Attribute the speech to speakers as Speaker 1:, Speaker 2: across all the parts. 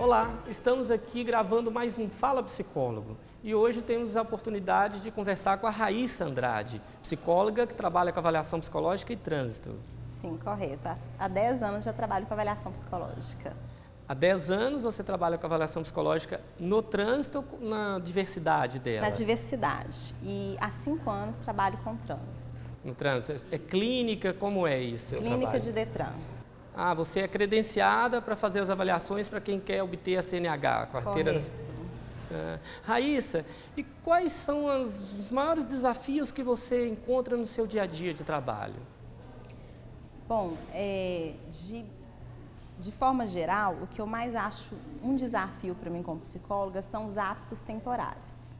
Speaker 1: Olá, estamos aqui gravando mais um Fala Psicólogo e hoje temos a oportunidade de conversar com a Raíssa Andrade, psicóloga que trabalha com avaliação psicológica e trânsito.
Speaker 2: Sim, correto. Há 10 anos já trabalho com avaliação psicológica.
Speaker 1: Há 10 anos você trabalha com avaliação psicológica no trânsito ou na diversidade dela?
Speaker 2: Na diversidade. E há 5 anos trabalho com trânsito.
Speaker 1: No trânsito. É clínica? Como é isso?
Speaker 2: Clínica de Detran.
Speaker 1: Ah, você é credenciada para fazer as avaliações para quem quer obter a CNH, a carteira... Ah, Raíssa, e quais são as, os maiores desafios que você encontra no seu dia a dia de trabalho?
Speaker 2: Bom, é, de, de forma geral, o que eu mais acho um desafio para mim como psicóloga são os hábitos temporários.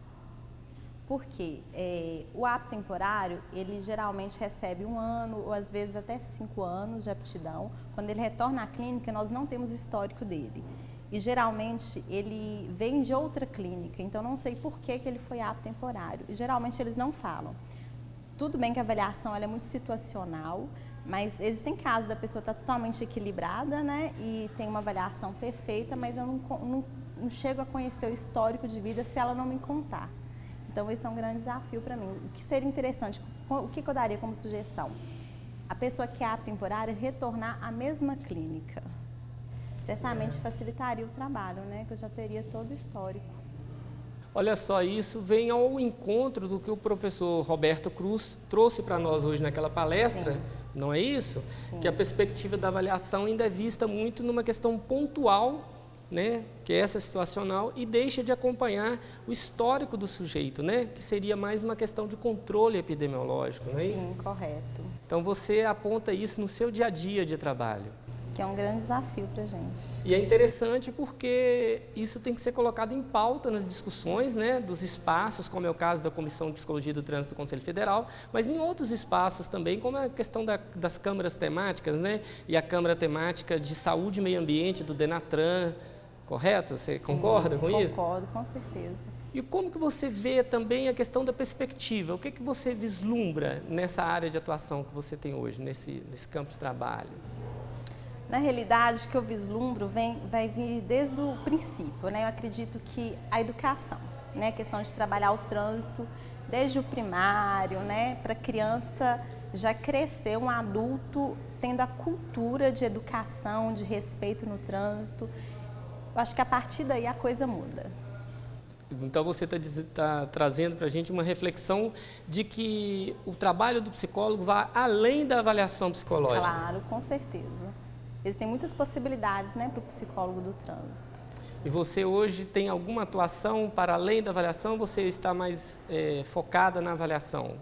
Speaker 2: Porque é, o hábito temporário, ele geralmente recebe um ano ou às vezes até cinco anos de aptidão. Quando ele retorna à clínica, nós não temos o histórico dele. E geralmente ele vem de outra clínica, então não sei por que, que ele foi apto temporário. E geralmente eles não falam. Tudo bem que a avaliação é muito situacional, mas existem casos da pessoa estar tá totalmente equilibrada, né? E tem uma avaliação perfeita, mas eu não, não, não chego a conhecer o histórico de vida se ela não me contar. Então, esse é um grande desafio para mim. O que seria interessante, o que eu daria como sugestão? A pessoa que é apta temporária retornar à mesma clínica. Certamente facilitaria o trabalho, né? Que eu já teria todo o histórico.
Speaker 1: Olha só, isso vem ao encontro do que o professor Roberto Cruz trouxe para nós hoje naquela palestra, Sim. não é isso? Sim. Que a perspectiva da avaliação ainda é vista muito numa questão pontual né, que é essa situacional, e deixa de acompanhar o histórico do sujeito, né, que seria mais uma questão de controle epidemiológico, não é
Speaker 2: Sim,
Speaker 1: isso?
Speaker 2: Sim, correto.
Speaker 1: Então você aponta isso no seu dia a dia de trabalho.
Speaker 2: Que é um grande desafio para a gente.
Speaker 1: E é interessante porque isso tem que ser colocado em pauta nas discussões né, dos espaços, como é o caso da Comissão de Psicologia do Trânsito do Conselho Federal, mas em outros espaços também, como a questão da, das câmaras temáticas, né, e a Câmara Temática de Saúde e Meio Ambiente do Denatran, Correto? Você concorda com
Speaker 2: concordo,
Speaker 1: isso?
Speaker 2: Concordo, com certeza.
Speaker 1: E como que você vê também a questão da perspectiva? O que, que você vislumbra nessa área de atuação que você tem hoje, nesse, nesse campo de trabalho?
Speaker 2: Na realidade, o que eu vislumbro vem, vai vir desde o princípio. Né? Eu acredito que a educação, né? a questão de trabalhar o trânsito desde o primário, né? para a criança já crescer um adulto tendo a cultura de educação, de respeito no trânsito eu acho que a partir daí a coisa muda.
Speaker 1: Então você está tá trazendo para a gente uma reflexão de que o trabalho do psicólogo vai além da avaliação psicológica.
Speaker 2: Claro, com certeza. Existem muitas possibilidades né, para o psicólogo do trânsito.
Speaker 1: E você hoje tem alguma atuação para além da avaliação? Você está mais é, focada na avaliação?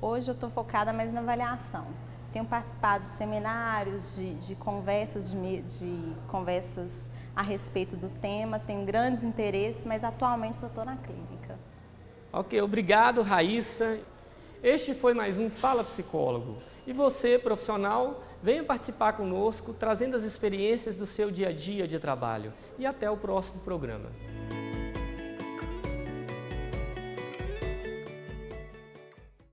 Speaker 2: Hoje eu estou focada mais na avaliação. Tenho participado de seminários, de, de conversas, de, de, conversas a respeito do tema, tenho grandes interesses, mas atualmente só estou na clínica.
Speaker 1: Ok, obrigado Raíssa. Este foi mais um Fala Psicólogo. E você, profissional, venha participar conosco, trazendo as experiências do seu dia a dia de trabalho. E até o próximo programa.